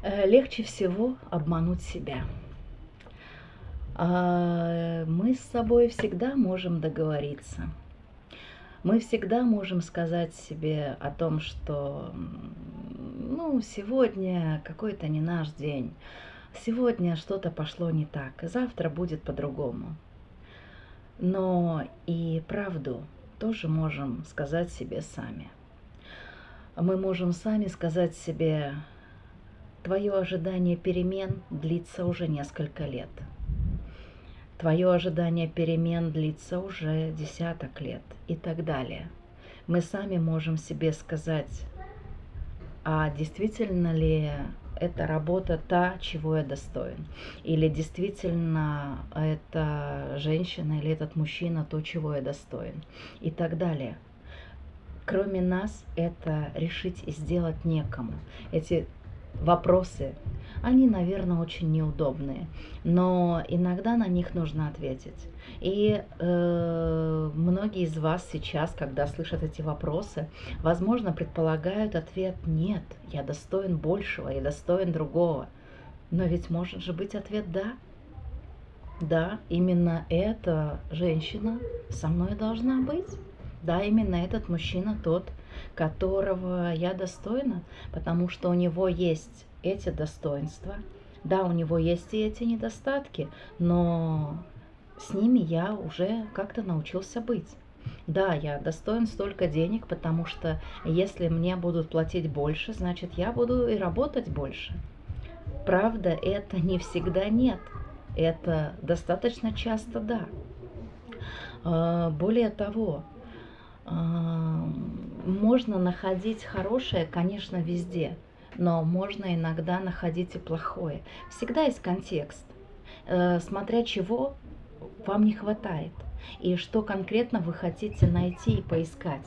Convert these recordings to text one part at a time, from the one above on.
Э, легче всего обмануть себя. А, мы с собой всегда можем договориться. Мы всегда можем сказать себе о том, что ну, сегодня какой-то не наш день, сегодня что-то пошло не так, завтра будет по-другому. Но и правду тоже можем сказать себе сами. Мы можем сами сказать себе, Твое ожидание перемен длится уже несколько лет. Твое ожидание перемен длится уже десяток лет и так далее. Мы сами можем себе сказать, а действительно ли эта работа та, чего я достоин? Или действительно эта женщина или этот мужчина то, чего я достоин? И так далее. Кроме нас это решить и сделать некому. Эти вопросы, они, наверное, очень неудобные, но иногда на них нужно ответить. И э, многие из вас сейчас, когда слышат эти вопросы, возможно, предполагают ответ «нет, я достоин большего, я достоин другого». Но ведь может же быть ответ «да». Да, именно эта женщина со мной должна быть. Да, именно этот мужчина тот, которого я достойна, потому что у него есть эти достоинства. Да, у него есть и эти недостатки, но с ними я уже как-то научился быть. Да, я достоин столько денег, потому что если мне будут платить больше, значит я буду и работать больше. Правда, это не всегда нет. Это достаточно часто да. А, более того, можно находить хорошее, конечно, везде, но можно иногда находить и плохое. Всегда есть контекст, э, смотря чего вам не хватает и что конкретно вы хотите найти и поискать.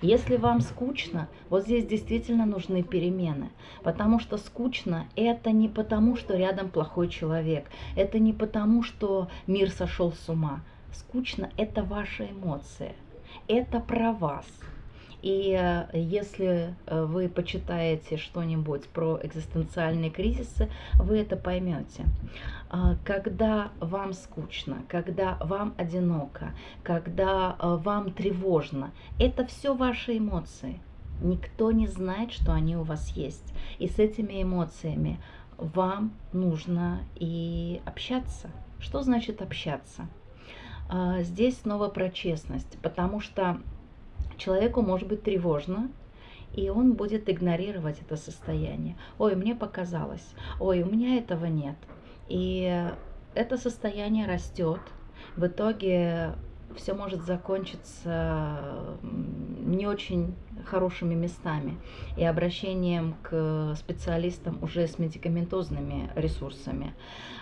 Если вам скучно, вот здесь действительно нужны перемены, потому что скучно это не потому, что рядом плохой человек, это не потому, что мир сошел с ума. Скучно это ваша эмоция это про вас. И э, если э, вы почитаете что-нибудь про экзистенциальные кризисы, вы это поймете. А, когда вам скучно, когда вам одиноко, когда э, вам тревожно, это все ваши эмоции. Никто не знает, что они у вас есть. И с этими эмоциями вам нужно и общаться. Что значит общаться? А, здесь снова про честность, потому что человеку может быть тревожно, и он будет игнорировать это состояние. Ой, мне показалось, ой, у меня этого нет. И это состояние растет. В итоге все может закончиться не очень хорошими местами и обращением к специалистам уже с медикаментозными ресурсами.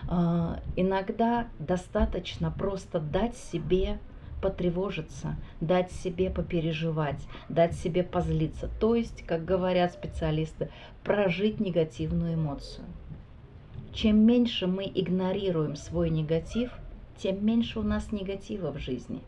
А, иногда достаточно просто дать себе потревожиться, дать себе попереживать, дать себе позлиться. То есть, как говорят специалисты, прожить негативную эмоцию. Чем меньше мы игнорируем свой негатив – тем меньше у нас негатива в жизни.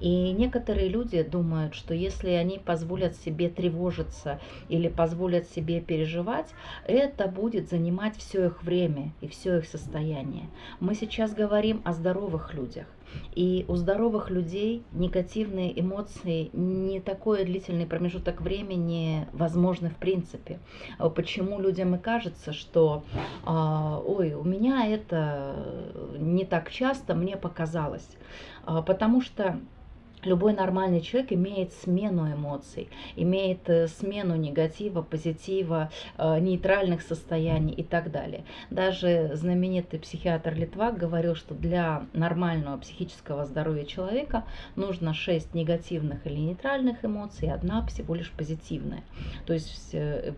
И некоторые люди думают, что если они позволят себе тревожиться или позволят себе переживать, это будет занимать все их время и все их состояние. Мы сейчас говорим о здоровых людях. И у здоровых людей негативные эмоции не такой длительный промежуток времени возможны в принципе. А почему людям и кажется, что а, ой, у меня это не так часто, мне показалось. А, потому что Любой нормальный человек имеет смену эмоций, имеет э, смену негатива, позитива, э, нейтральных состояний и так далее. Даже знаменитый психиатр Литвак говорил, что для нормального психического здоровья человека нужно 6 негативных или нейтральных эмоций, одна всего лишь позитивная. То есть э,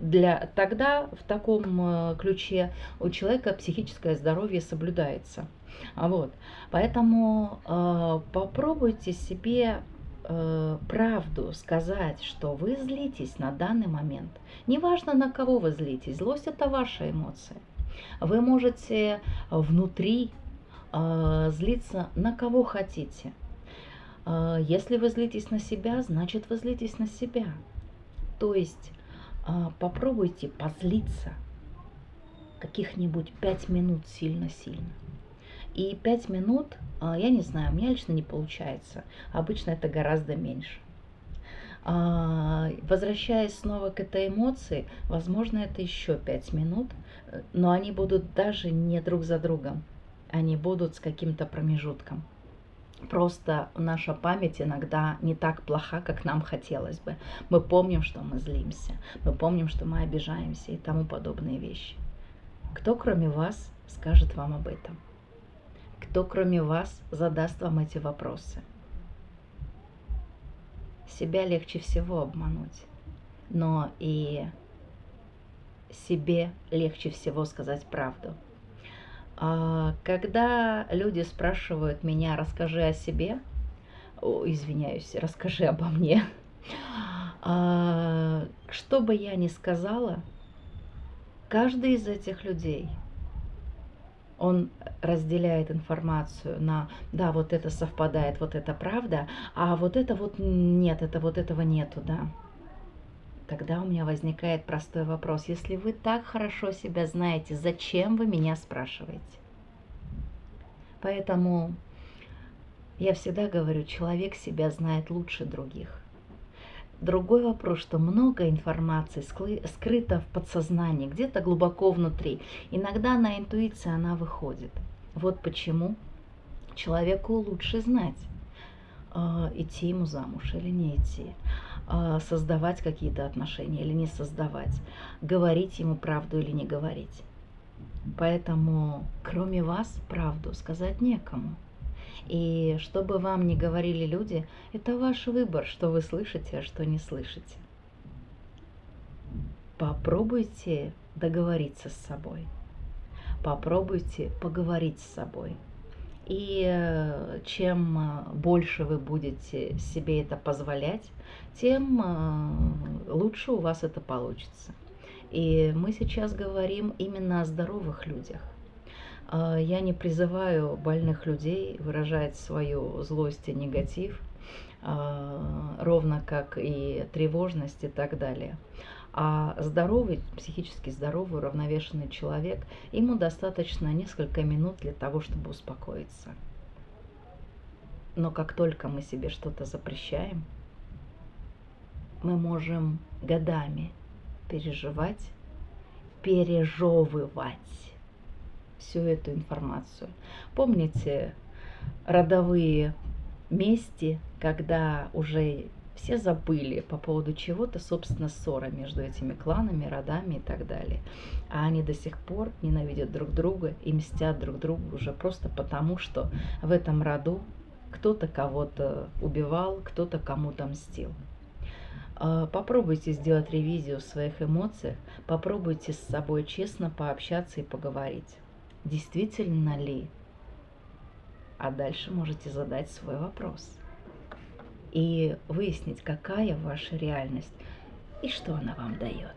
для, тогда в таком ключе у человека психическое здоровье соблюдается. А вот. Поэтому э, попробуйте себе э, правду сказать, что вы злитесь на данный момент. Неважно, на кого вы злитесь, злость это ваша эмоция. Вы можете внутри э, злиться на кого хотите. Э, если вы злитесь на себя, значит вы злитесь на себя. То есть э, попробуйте позлиться каких-нибудь пять минут сильно-сильно. И пять минут, а, я не знаю, у меня лично не получается. Обычно это гораздо меньше. А, возвращаясь снова к этой эмоции, возможно, это еще пять минут, но они будут даже не друг за другом, они будут с каким-то промежутком. Просто наша память иногда не так плоха, как нам хотелось бы. Мы помним, что мы злимся, мы помним, что мы обижаемся и тому подобные вещи. Кто, кроме вас, скажет вам об этом? Кто, кроме вас, задаст вам эти вопросы? Себя легче всего обмануть, но и себе легче всего сказать правду. А, когда люди спрашивают меня, расскажи о себе, о, извиняюсь, расскажи обо мне, а, что бы я ни сказала, каждый из этих людей – он разделяет информацию на, да, вот это совпадает, вот это правда, а вот это вот нет, это вот этого нету, да. Тогда у меня возникает простой вопрос. Если вы так хорошо себя знаете, зачем вы меня спрашиваете? Поэтому я всегда говорю, человек себя знает лучше других. Другой вопрос, что много информации скрыто в подсознании, где-то глубоко внутри. Иногда на интуиции она выходит. Вот почему человеку лучше знать, а, идти ему замуж или не идти, создавать какие-то отношения или не создавать, говорить ему правду или не говорить. Поэтому, кроме вас, правду сказать некому. И что бы вам ни говорили люди, это ваш выбор, что вы слышите, а что не слышите. Попробуйте договориться с собой. Попробуйте поговорить с собой. И э, чем э, больше вы будете себе это позволять, тем э, лучше у вас это получится. И мы сейчас говорим именно о здоровых людях – я не призываю больных людей выражать свою злость и негатив, ровно как и тревожность и так далее. А здоровый, психически здоровый, уравновешенный человек, ему достаточно несколько минут для того, чтобы успокоиться. Но как только мы себе что-то запрещаем, мы можем годами переживать, пережевывать всю эту информацию. Помните родовые мести, когда уже все забыли по поводу чего-то, собственно, ссора между этими кланами, родами и так далее. А они до сих пор ненавидят друг друга и мстят друг другу уже просто потому, что в этом роду кто-то кого-то убивал, кто-то кому-то мстил. А, попробуйте сделать ревизию в своих эмоциях, попробуйте с собой честно пообщаться и поговорить действительно ли? А дальше можете задать свой вопрос и выяснить, какая ваша реальность и что она вам дает.